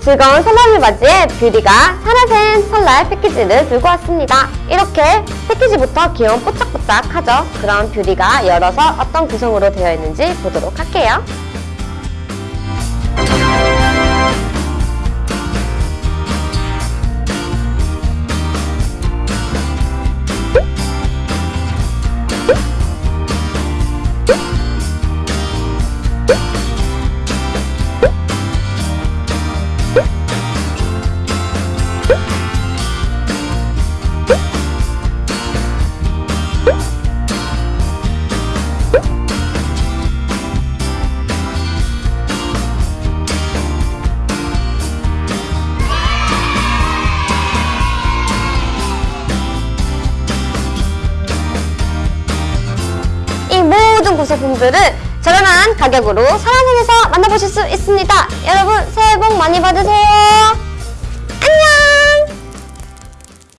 즐거운 소나무 맞이에 뷰리가 산화센 설날 패키지를 들고 왔습니다. 이렇게 패키지부터 귀여운 뽀짝뽀짝하죠? 그럼 뷰리가 열어서 어떤 구성으로 되어 있는지 보도록 할게요. 이 모든 구성품들을 저렴한 가격으로 사랑행에서 만나보실 수 있습니다. 여러분 새해 복 많이 받으세요.